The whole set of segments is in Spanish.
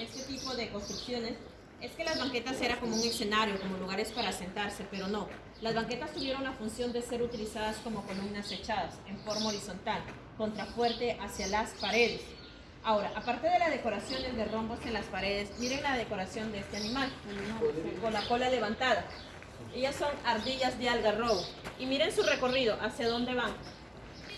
este tipo de construcciones es que las banquetas era como un escenario, como lugares para sentarse, pero no. Las banquetas tuvieron la función de ser utilizadas como columnas echadas en forma horizontal, contrafuerte hacia las paredes. Ahora, aparte de las decoraciones de rombos en las paredes, miren la decoración de este animal, con la cola levantada. Ellas son ardillas de algarrobo. Y miren su recorrido, hacia dónde van,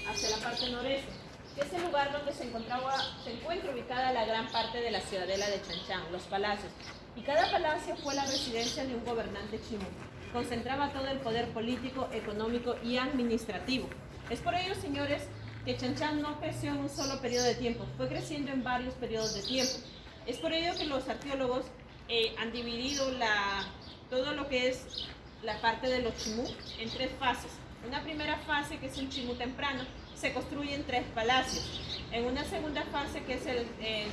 hacia la parte noreste que es el lugar donde se, encuentra ubicada la gran parte de la ciudadela de Chanchán, los palacios. Y cada palacio fue la residencia de un gobernante chimú. Concentraba todo el poder político, económico y administrativo. Es por ello, señores, que Chanchán no creció en un solo periodo de tiempo, fue creciendo en varios periodos de tiempo. Es por ello que los arqueólogos eh, han dividido todo lo que es la parte de los chimú en tres fases. Una primera fase que es un chimú temprano, se construyen tres palacios. En una segunda fase, que es el,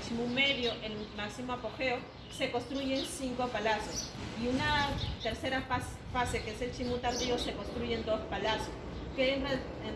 Chimú medio, el máximo apogeo, se construyen cinco palacios. Y una tercera fase, que es el Chimú tardío, se construyen dos palacios, que en,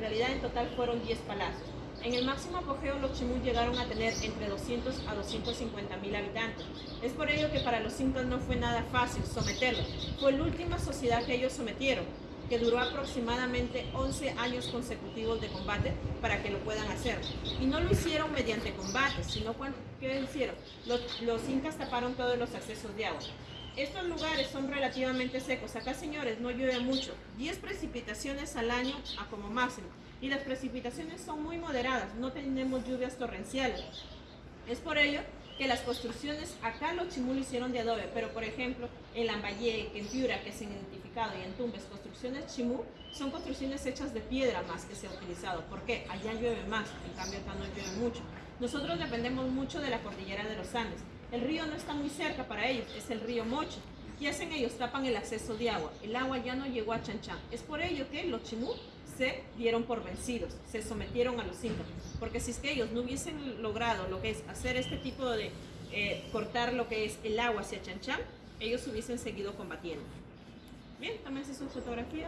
realidad en total fueron diez palacios. En el máximo apogeo los Chimú llegaron a tener entre 200 a 250 mil habitantes. Es por ello que para los incas no fue nada fácil someterlos. Fue la última sociedad que ellos sometieron que duró aproximadamente 11 años consecutivos de combate para que lo puedan hacer. Y no lo hicieron mediante combates, sino ¿qué hicieron? Los, los incas taparon todos los accesos de agua. Estos lugares son relativamente secos. Acá, señores, no llueve mucho. 10 precipitaciones al año a como máximo. Y las precipitaciones son muy moderadas. No tenemos lluvias torrenciales. Es por ello que las construcciones, acá los chimú hicieron de adobe, pero por ejemplo en Lambayeque, en Piura, que se han identificado, y en Tumbes, construcciones chimú, son construcciones hechas de piedra más que se ha utilizado. ¿Por qué? Allá llueve más, en cambio acá no llueve mucho. Nosotros dependemos mucho de la cordillera de los Andes. El río no está muy cerca para ellos, es el río Mocho. ¿Qué hacen ellos? Tapan el acceso de agua. El agua ya no llegó a Chanchán. Es por ello que los chimú se dieron por vencidos, se sometieron a los incas. Porque si es que ellos no hubiesen logrado lo que es hacer este tipo de eh, cortar lo que es el agua hacia Chanchán, ellos hubiesen seguido combatiendo. Bien, también se su fotografía.